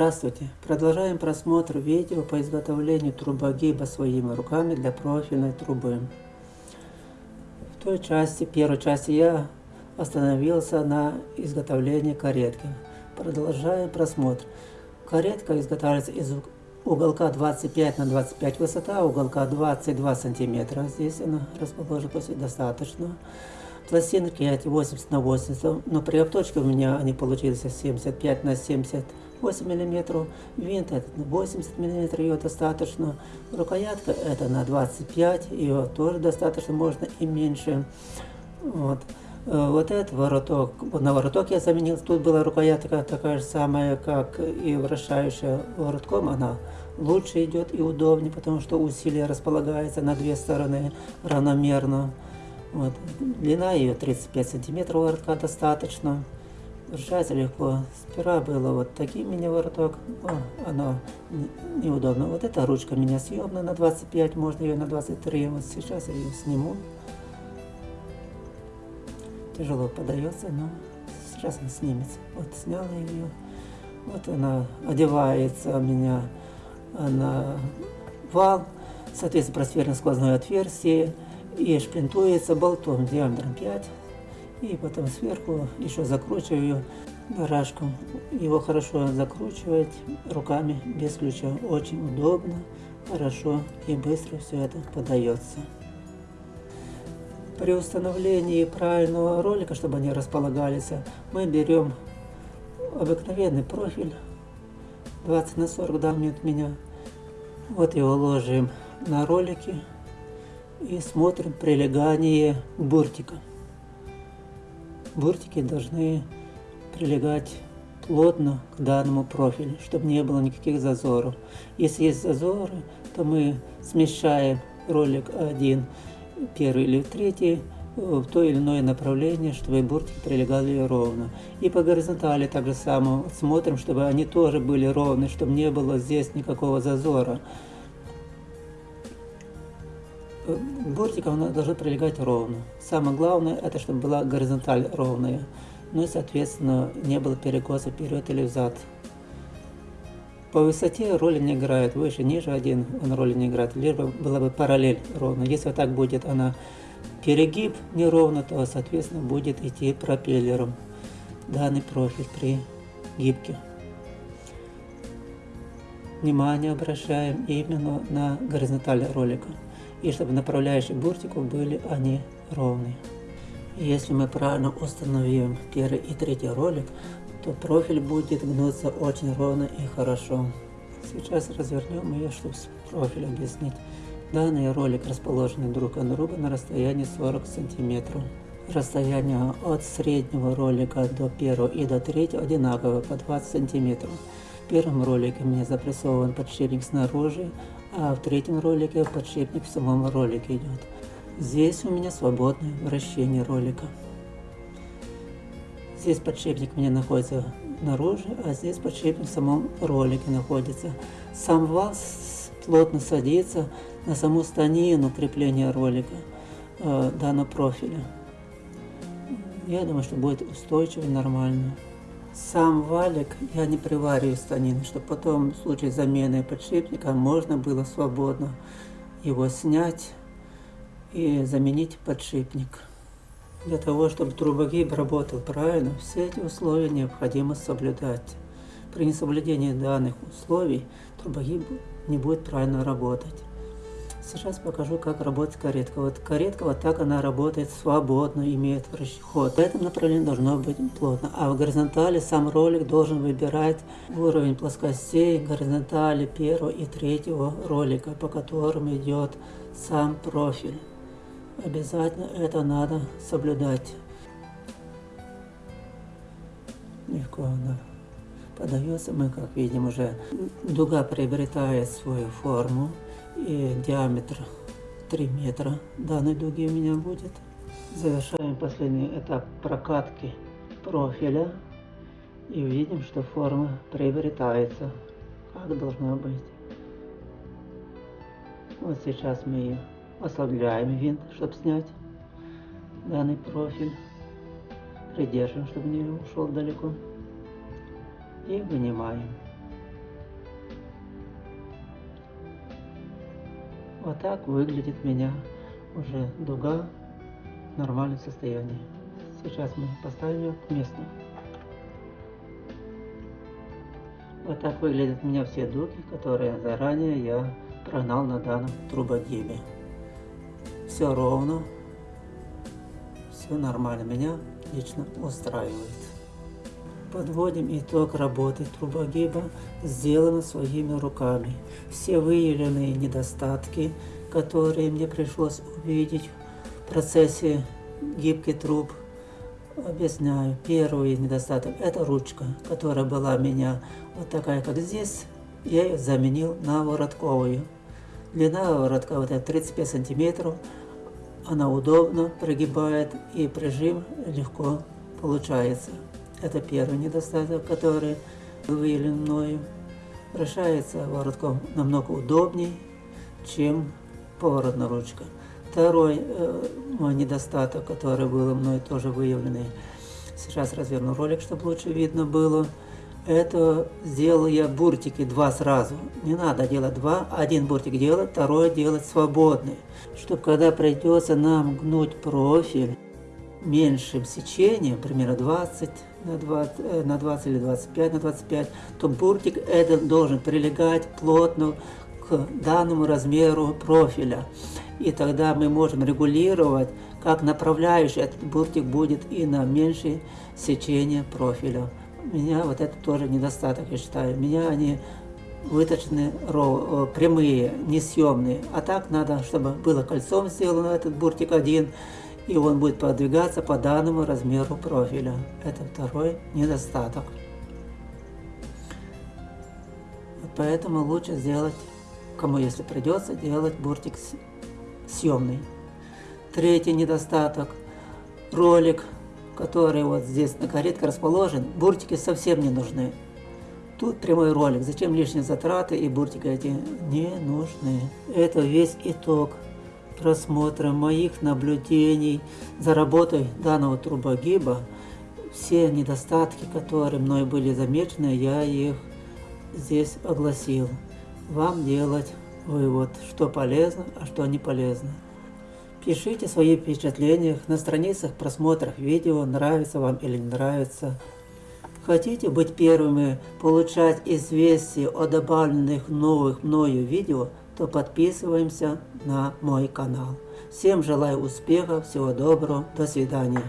Здравствуйте! Продолжаем просмотр видео по изготовлению трубогиба своими руками для профильной трубы. В той части, первой части я остановился на изготовлении каретки. Продолжаем просмотр. Каретка изготавливается из уголка 25 на 25 высота, уголка 22 сантиметра. Здесь она расположена достаточно. Пластинки эти 80 на 80, но при обточке у меня они получились 75 на 78 миллиметров. Винт этот на 80 миллиметров, ее достаточно. Рукоятка это на 25, ее тоже достаточно, можно и меньше. Вот. Э, вот этот вороток, на вороток я заменил, тут была рукоятка такая же самая, как и вращающая воротком, она лучше идет и удобнее, потому что усилие располагается на две стороны равномерно. Вот. Длина ее 35 сантиметров воротка достаточно. Держать легко. Сперва было вот таким мини-вороток, оно неудобно. Вот эта ручка меня съемная на 25, можно ее на 23. Вот сейчас я ее сниму. Тяжело подается, но сейчас она снимется. Вот сняла ее. Вот она одевается у меня на вал. Соответственно, просверлено сквозное отверстие и шплинтуется болтом диаметром 5. И потом сверху еще закручиваю барашком. Его хорошо закручивать руками без ключа. Очень удобно, хорошо и быстро все это подается. При установлении правильного ролика, чтобы они располагались, мы берем обыкновенный профиль 20 на 40 да, от меня. Вот его ложим на ролики и смотрим прилегание буртика. Буртики должны прилегать плотно к данному профилю, чтобы не было никаких зазоров. Если есть зазоры, то мы смещаем ролик один, первый или третий, в то или иное направление, чтобы буртики прилегали ровно. И по горизонтали так же само смотрим, чтобы они тоже были ровны, чтобы не было здесь никакого зазора бортиком она должна прилегать ровно. Самое главное, это чтобы была горизонталь ровная. Ну и, соответственно, не было перекоса вперед или взад. По высоте роли не играет, выше, ниже один он роли не играет, либо была бы параллель ровно. Если вот так будет она перегиб неровно, то, соответственно, будет идти пропеллером данный профиль при гибке. Внимание обращаем именно на горизонталь ролика и чтобы направляющие буртиков были они ровные. Если мы правильно установим первый и третий ролик, то профиль будет гнуться очень ровно и хорошо. Сейчас развернем ее, чтобы профиль объяснить. Данный ролик расположены друг от друга на расстоянии 40 сантиметров. Расстояние от среднего ролика до первого и до третьего одинаково по 20 сантиметров. В первом ролике меня запрессован подшипник снаружи, а в третьем ролике подшипник в самом ролике идет. Здесь у меня свободное вращение ролика. Здесь подшипник у меня находится наружу, а здесь подшипник в самом ролике находится. Сам вал плотно садится на саму станину крепления ролика э, данного профиля. Я думаю, что будет устойчиво и нормально. Сам валик я не привариваю станины, чтобы потом в случае замены подшипника можно было свободно его снять и заменить подшипник. Для того, чтобы трубогиб работал правильно, все эти условия необходимо соблюдать. При несоблюдении данных условий трубогиб не будет правильно работать. Сейчас покажу, как работает каретка. Вот каретка, вот так она работает свободно, имеет ход. В этом направлении должно быть плотно. А в горизонтали сам ролик должен выбирать уровень плоскостей горизонтали первого и третьего ролика, по которым идет сам профиль. Обязательно это надо соблюдать. Легко она подается. Мы, как видим, уже дуга приобретает свою форму и диаметр 3 метра данной дуги у меня будет. Завершаем последний этап прокатки профиля и видим, что форма приобретается, как должна быть. Вот сейчас мы ослабляем винт, чтобы снять данный профиль. Придерживаем, чтобы не ушел далеко. И вынимаем. Вот так выглядит у меня уже дуга в нормальном состоянии. Сейчас мы поставим ее к месту. Вот так выглядят у меня все дуги, которые заранее я прогнал на данном трубогибе. Все ровно, все нормально, меня лично устраивает. Подводим итог работы трубогиба, сделано своими руками. Все выявленные недостатки, которые мне пришлось увидеть в процессе гибких труб, объясняю. Первый недостаток – это ручка, которая была у меня вот такая, как здесь. Я ее заменил на воротковую. Длина воротка вот это 35 сантиметров. Она удобно прогибает и прижим легко получается. Это первый недостаток, который выявлен мною. Вращается воротком намного удобнее, чем поворотная ручка. Второй э, мой недостаток, который был мной тоже выявленный, сейчас разверну ролик, чтобы лучше видно было, это сделал я буртики два сразу. Не надо делать два, один буртик делать, второй делать свободный. Чтобы когда придется нам гнуть профиль, меньшим сечением, примерно 20 на 20, э, на 20 или 25 на 25, то буртик этот должен прилегать плотно к данному размеру профиля. И тогда мы можем регулировать, как направляющий этот буртик будет и на меньшее сечение профиля. У меня вот это тоже недостаток, я считаю. У меня они выточены э, прямые, несъемные. А так надо, чтобы было кольцом сделано этот буртик один, и он будет продвигаться по данному размеру профиля. Это второй недостаток. Поэтому лучше сделать, кому если придется, делать буртик съемный. Третий недостаток. Ролик, который вот здесь на каретке расположен, буртики совсем не нужны. Тут прямой ролик. Зачем лишние затраты и буртики эти не нужны. Это весь итог просмотра моих наблюдений за работой данного трубогиба, все недостатки, которые мной были замечены, я их здесь огласил. Вам делать вывод, что полезно, а что не полезно. Пишите свои впечатления на страницах просмотров видео, нравится вам или не нравится. Хотите быть первыми получать известия о добавленных новых мною видео – то подписываемся на мой канал. Всем желаю успеха, всего доброго, до свидания.